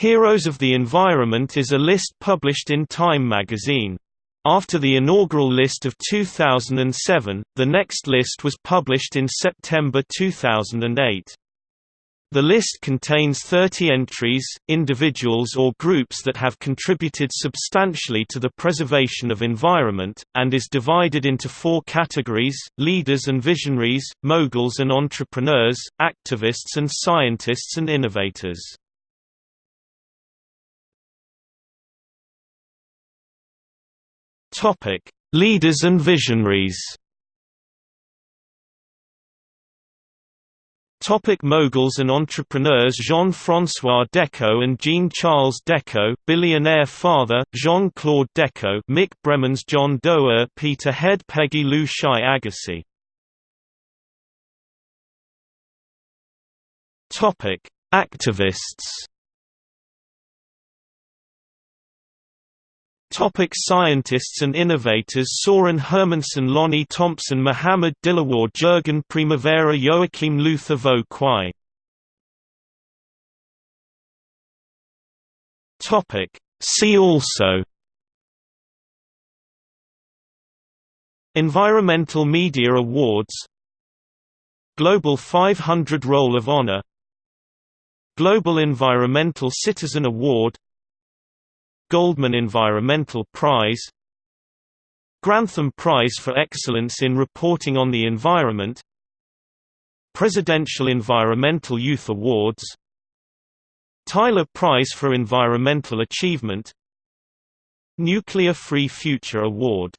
Heroes of the Environment is a list published in Time magazine. After the inaugural list of 2007, the next list was published in September 2008. The list contains 30 entries, individuals or groups that have contributed substantially to the preservation of environment, and is divided into four categories, leaders and visionaries, moguls and entrepreneurs, activists and scientists and innovators. Topic: Leaders and visionaries. Topic moguls and entrepreneurs Jean-François Decaux and Jean-Charles Decaux, billionaire father, Jean-Claude Decaux Mick Bremans John Doerr Peter Head Peggy Liu Shai Agassi Topic: Activists Topic scientists and innovators Soren Hermansen Lonnie Thompson Mohammed Dilawar Jurgenne Primavera Joachim Luther Vo Quy Topic. See also. Environmental Media Awards. Global 500 Roll of Honor. Global Environmental Citizen Award Goldman Environmental Prize Grantham Prize for Excellence in Reporting on the Environment Presidential Environmental Youth Awards Tyler Prize for Environmental Achievement Nuclear Free Future Award